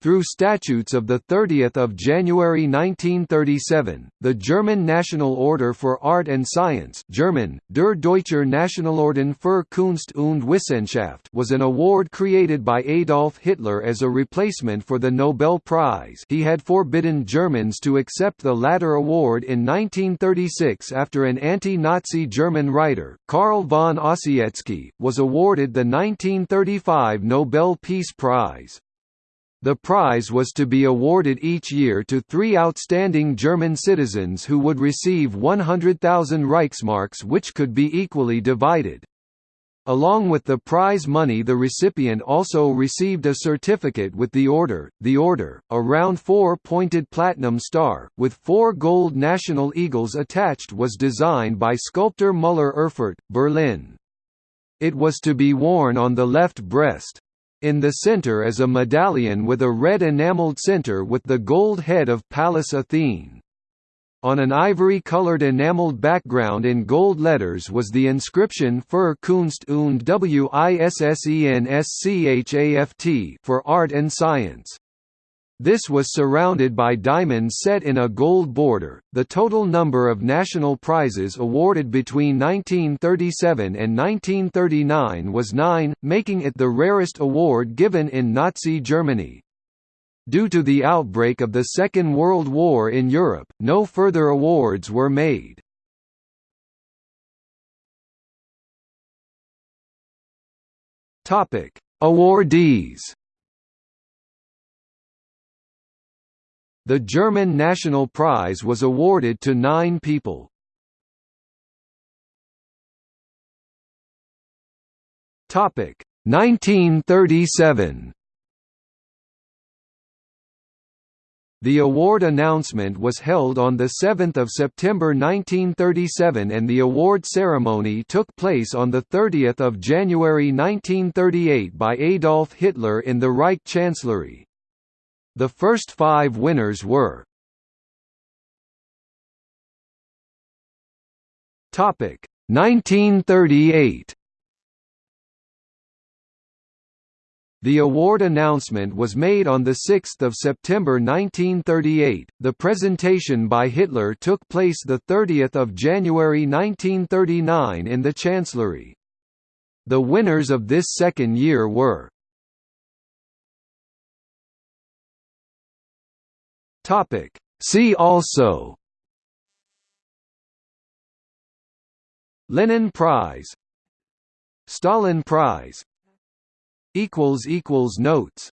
Through statutes of 30 January 1937, the German National Order for Art and Science German, Der Deutscher Nationalorden für Kunst und Wissenschaft was an award created by Adolf Hitler as a replacement for the Nobel Prize he had forbidden Germans to accept the latter award in 1936 after an anti-Nazi German writer, Carl von Ossietzky, was awarded the 1935 Nobel Peace Prize. The prize was to be awarded each year to three outstanding German citizens who would receive 100,000 Reichsmarks which could be equally divided. Along with the prize money the recipient also received a certificate with the order, the order, a round four-pointed platinum star, with four gold national eagles attached was designed by sculptor Müller Erfurt, Berlin. It was to be worn on the left breast. In the center is a medallion with a red enameled center with the gold head of Pallas Athene. On an ivory-colored enameled background in gold letters was the inscription Für Kunst und Wissenschaft for art and science. This was surrounded by diamonds set in a gold border. The total number of national prizes awarded between 1937 and 1939 was nine, making it the rarest award given in Nazi Germany. Due to the outbreak of the Second World War in Europe, no further awards were made. Awardees The German National Prize was awarded to nine people. Topic 1937. The award announcement was held on 7 September 1937 and the award ceremony took place on 30 January 1938 by Adolf Hitler in the Reich Chancellery. The first five winners were Topic 1938 The award announcement was made on 6 September 1938. The presentation by Hitler took place 30 January 1939 in the Chancellery. The winners of this second year were Topic. See also Lenin Prize Stalin Prize Notes